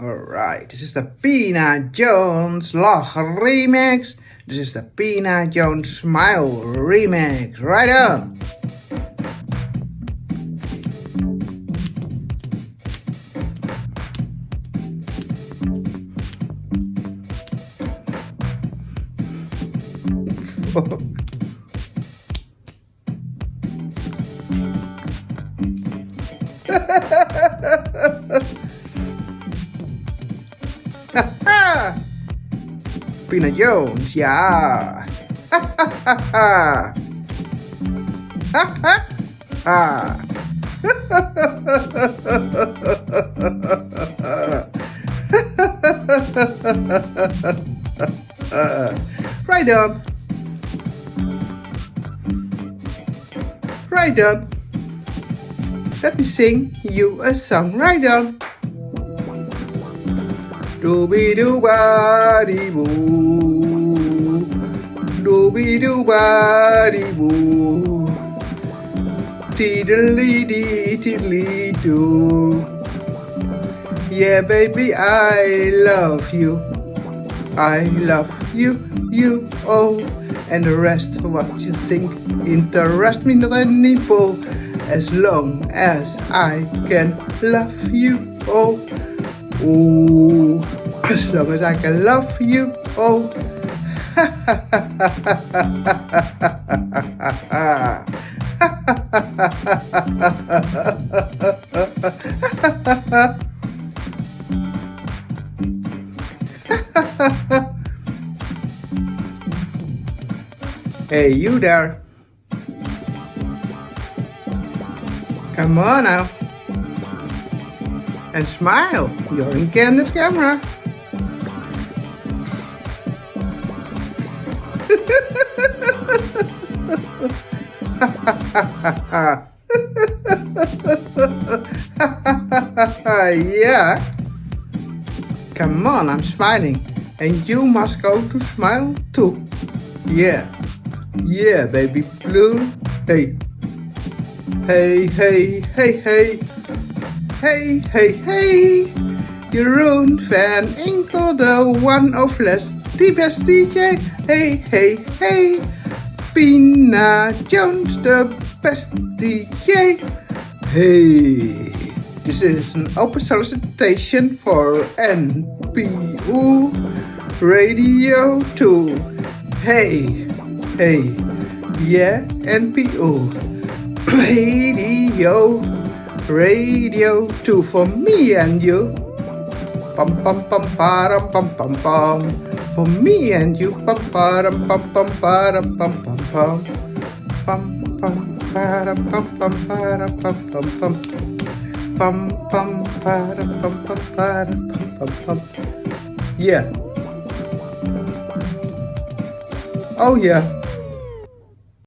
Alright, this is the Pina Jones Lach remix. This is the Pina Jones Smile remix. Right on! Pina Jones, ja. right on. Right on. Let me sing you a song. Right on. Dooby doo ba dee boo. Dooby doo ba dee boo. Tiddly dee tiddly doo. Yeah, baby, I love you. I love you, you, oh. And the rest what you think interest me not any. As long as I can love you, oh. Ooh, as long as I can love you, oh. hey, you there. Come on now and smile. You're in Candid's camera. yeah. Come on, I'm smiling. And you must go to smile too. Yeah. Yeah, baby blue. Hey. Hey, hey, hey, hey. Hey, hey, hey! Jeroen van Inkel, the one of less, the best DJ. Hey, hey, hey! Pina Jones, the best DJ. Hey! This is an open solicitation for NPO Radio 2. Hey, hey, yeah, NPO Radio radio too for me and you. Pum pum pum param pum pum pum. For me and you. Pum param pum pum param pum pum pum. Pum pum param pum pum param pum pum pum. Pum pum param pum pum param pum pum pum. Yeah. Oh yeah.